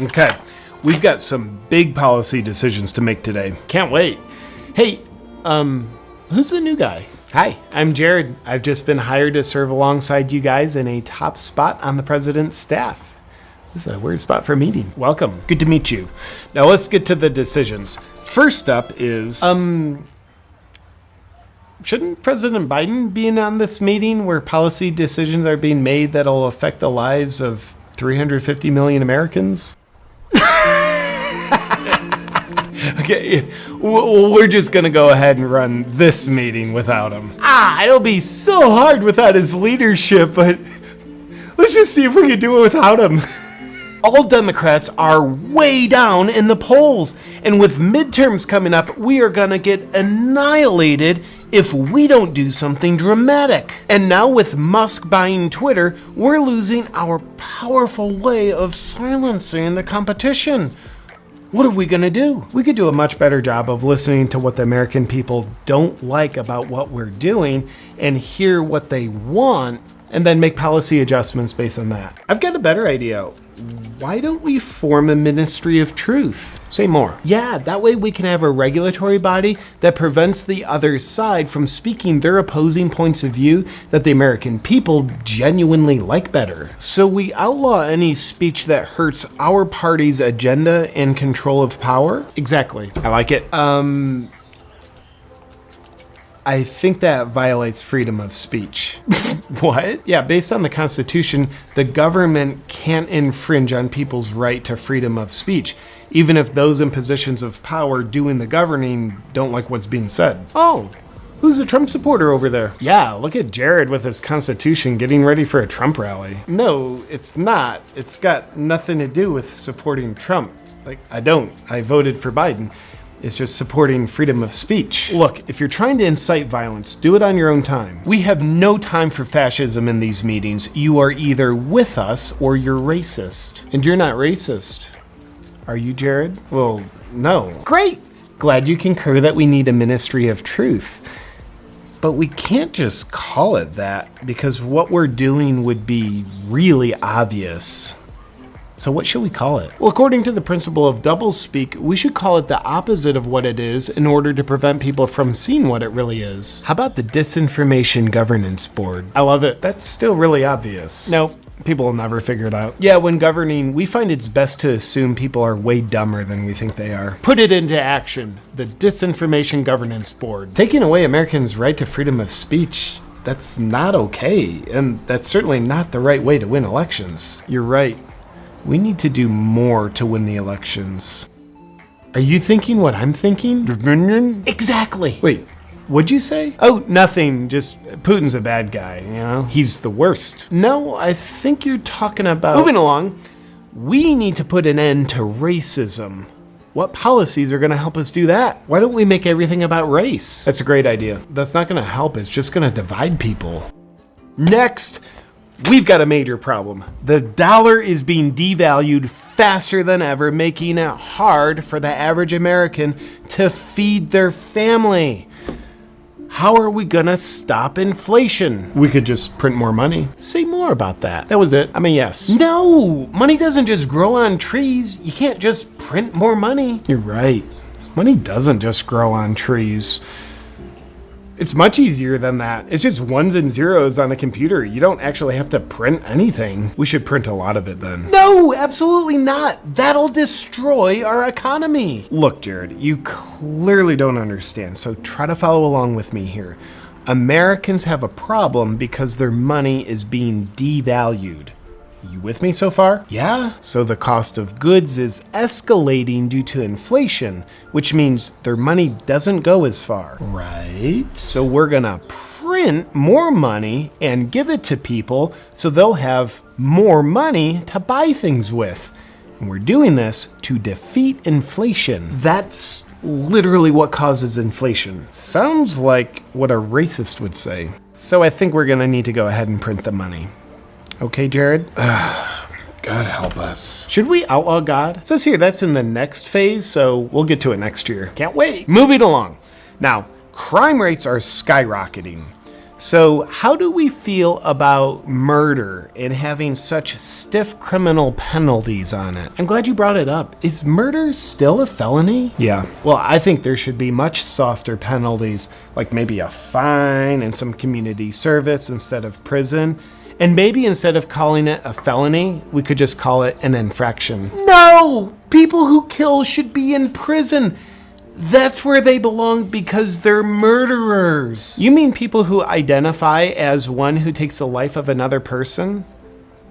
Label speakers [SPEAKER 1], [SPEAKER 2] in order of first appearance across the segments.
[SPEAKER 1] Okay, we've got some big policy decisions to make today. Can't wait. Hey, um, who's the new guy? Hi, I'm Jared. I've just been hired to serve alongside you guys in a top spot on the president's staff. This is a weird spot for a meeting. Welcome. Good to meet you. Now let's get to the decisions. First up is um shouldn't President Biden be in on this meeting where policy decisions are being made that'll affect the lives of 350 million Americans? okay, we're just gonna go ahead and run this meeting without him. Ah, it'll be so hard without his leadership, but let's just see if we can do it without him. All Democrats are way down in the polls, and with midterms coming up, we are gonna get annihilated if we don't do something dramatic. And now, with Musk buying Twitter, we're losing our powerful way of silencing the competition. What are we going to do? We could do a much better job of listening to what the American people don't like about what we're doing and hear what they want and then make policy adjustments based on that. I've got a better idea. Why don't we form a Ministry of Truth? Say more. Yeah, that way we can have a regulatory body that prevents the other side from speaking their opposing points of view that the American people genuinely like better. So we outlaw any speech that hurts our party's agenda and control of power? Exactly. I like it. Um, I think that violates freedom of speech. what? Yeah, based on the Constitution, the government can't infringe on people's right to freedom of speech, even if those in positions of power doing the governing don't like what's being said. Oh, Who's a Trump supporter over there? Yeah, look at Jared with his Constitution getting ready for a Trump rally. No, it's not. It's got nothing to do with supporting Trump. Like, I don't. I voted for Biden is just supporting freedom of speech. Look, if you're trying to incite violence, do it on your own time. We have no time for fascism in these meetings. You are either with us or you're racist. And you're not racist. Are you, Jared? Well, no. Great! Glad you concur that we need a ministry of truth. But we can't just call it that because what we're doing would be really obvious. So what should we call it? Well, according to the principle of doublespeak, we should call it the opposite of what it is in order to prevent people from seeing what it really is. How about the Disinformation Governance Board? I love it. That's still really obvious. Nope. People will never figure it out. Yeah, when governing, we find it's best to assume people are way dumber than we think they are. Put it into action. The Disinformation Governance Board. Taking away Americans' right to freedom of speech that's not okay, and that's certainly not the right way to win elections. You're right. We need to do more to win the elections. Are you thinking what I'm thinking? Exactly. Wait, what'd you say? Oh, nothing. Just Putin's a bad guy, you know? He's the worst. No, I think you're talking about. Moving along, we need to put an end to racism. What policies are going to help us do that? Why don't we make everything about race? That's a great idea. That's not going to help, it's just going to divide people. Next, We've got a major problem. The dollar is being devalued faster than ever, making it hard for the average American to feed their family. How are we gonna stop inflation? We could just print more money. Say more about that. That was it. I mean, yes. No! Money doesn't just grow on trees. You can't just print more money. You're right. Money doesn't just grow on trees. It's much easier than that. It's just ones and zeros on a computer. You don't actually have to print anything. We should print a lot of it then. No, absolutely not. That'll destroy our economy. Look, Jared, you clearly don't understand, so try to follow along with me here. Americans have a problem because their money is being devalued. You with me so far? Yeah. So the cost of goods is escalating due to inflation, which means their money doesn't go as far. Right. So we're gonna print more money and give it to people so they'll have more money to buy things with. And we're doing this to defeat inflation. That's literally what causes inflation. Sounds like what a racist would say. So I think we're gonna need to go ahead and print the money. Okay, Jared? God help us. Should we outlaw God? It says here that's in the next phase, so we'll get to it next year. Can't wait. Moving along. Now, crime rates are skyrocketing. So, how do we feel about murder and having such stiff criminal penalties on it? I'm glad you brought it up. Is murder still a felony? Yeah. Well, I think there should be much softer penalties, like maybe a fine and some community service instead of prison. And maybe instead of calling it a felony, we could just call it an infraction. No! People who kill should be in prison. That's where they belong because they're murderers. You mean people who identify as one who takes the life of another person?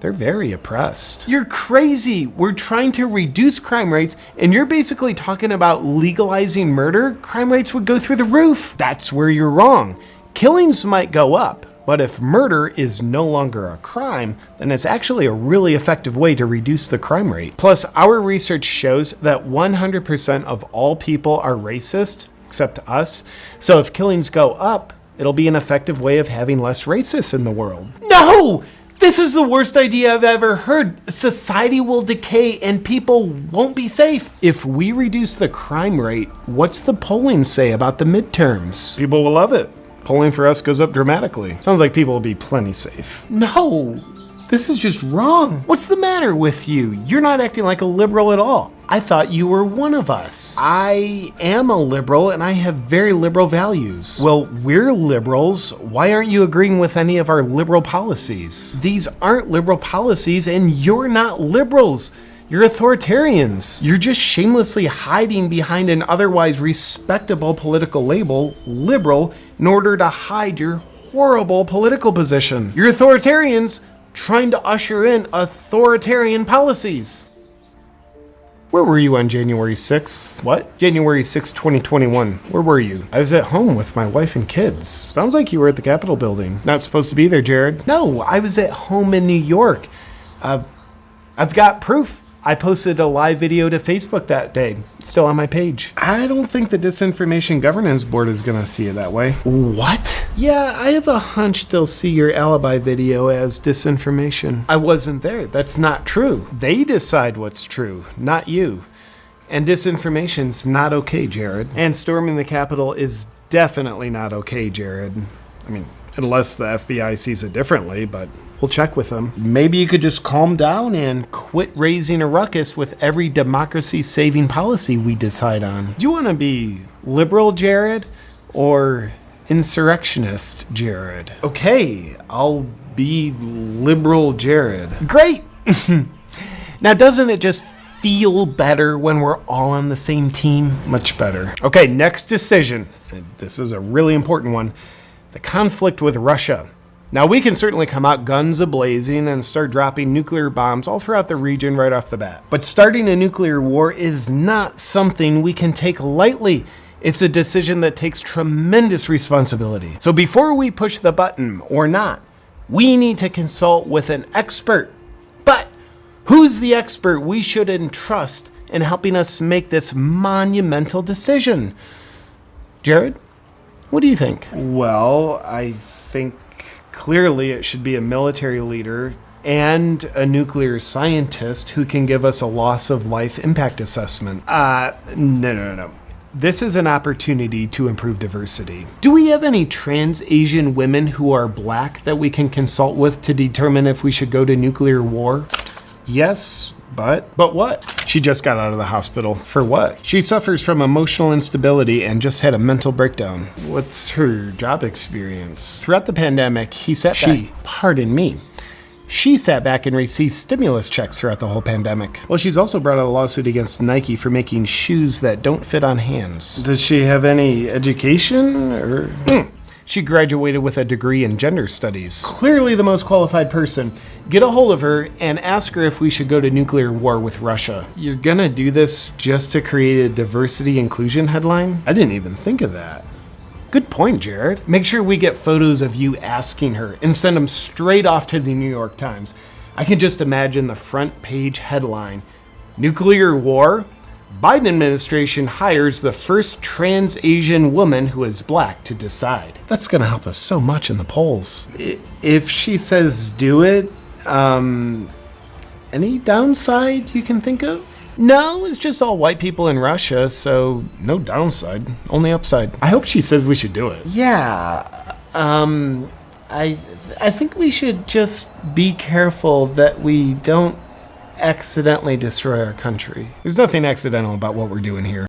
[SPEAKER 1] They're very oppressed. You're crazy. We're trying to reduce crime rates, and you're basically talking about legalizing murder. Crime rates would go through the roof. That's where you're wrong. Killings might go up, but if murder is no longer a crime, then it's actually a really effective way to reduce the crime rate. Plus, our research shows that 100% of all people are racist, except us. So if killings go up, it'll be an effective way of having less racists in the world. No! This is the worst idea I've ever heard. Society will decay and people won't be safe. If we reduce the crime rate, what's the polling say about the midterms? People will love it polling for us goes up dramatically. Sounds like people will be plenty safe. No, this is just wrong. What's the matter with you? You're not acting like a liberal at all. I thought you were one of us. I am a liberal and I have very liberal values. Well, we're liberals. Why aren't you agreeing with any of our liberal policies? These aren't liberal policies and you're not liberals. You're authoritarians. You're just shamelessly hiding behind an otherwise respectable political label, liberal, in order to hide your horrible political position. You're authoritarians trying to usher in authoritarian policies. Where were you on January 6th? What? January 6, 2021. Where were you? I was at home with my wife and kids. Sounds like you were at the Capitol building. Not supposed to be there, Jared. No, I was at home in New York. Uh, I've got proof. I posted a live video to Facebook that day. It's still on my page. I don't think the Disinformation Governance Board is going to see it that way. What? Yeah, I have a hunch they'll see your alibi video as disinformation. I wasn't there. That's not true. They decide what's true, not you. And disinformation's not okay, Jared. And storming the Capitol is definitely not okay, Jared. I mean, unless the FBI sees it differently, but We'll check with them. Maybe you could just calm down and quit raising a ruckus with every democracy saving policy we decide on. Do you want to be liberal, Jared, or insurrectionist, Jared? Okay, I'll be liberal, Jared. Great! now, doesn't it just feel better when we're all on the same team? Much better. Okay, next decision. This is a really important one the conflict with Russia. Now, we can certainly come out guns a blazing and start dropping nuclear bombs all throughout the region right off the bat. But starting a nuclear war is not something we can take lightly. It's a decision that takes tremendous responsibility. So before we push the button or not, we need to consult with an expert. But who's the expert we should entrust in helping us make this monumental decision? Jared, what do you think? Well, I think Clearly, it should be a military leader and a nuclear scientist who can give us a loss of life impact assessment. Uh, no, no, no. No. This is an opportunity to improve diversity. Do we have any trans Asian women who are black that we can consult with to determine if we should go to nuclear war? Yes, but but what? She just got out of the hospital. For what? She suffers from emotional instability and just had a mental breakdown. What's her job experience? Throughout the pandemic, he sat she, back. Pardon me. She sat back and received stimulus checks throughout the whole pandemic. Well, she's also brought a lawsuit against Nike for making shoes that don't fit on hands. Does she have any education or? Mm. She graduated with a degree in gender studies. Clearly the most qualified person. Get a hold of her and ask her if we should go to nuclear war with Russia. You're gonna do this just to create a diversity inclusion headline? I didn't even think of that. Good point, Jared. Make sure we get photos of you asking her and send them straight off to the New York Times. I can just imagine the front page headline Nuclear War? Biden administration hires the first trans Asian woman who is black to decide. That's going to help us so much in the polls. If she says do it, um, any downside you can think of? No, it's just all white people in Russia, so no downside, only upside. I hope she says we should do it. Yeah. Um, I I think we should just be careful that we don't accidentally destroy our country. There's nothing accidental about what we're doing here.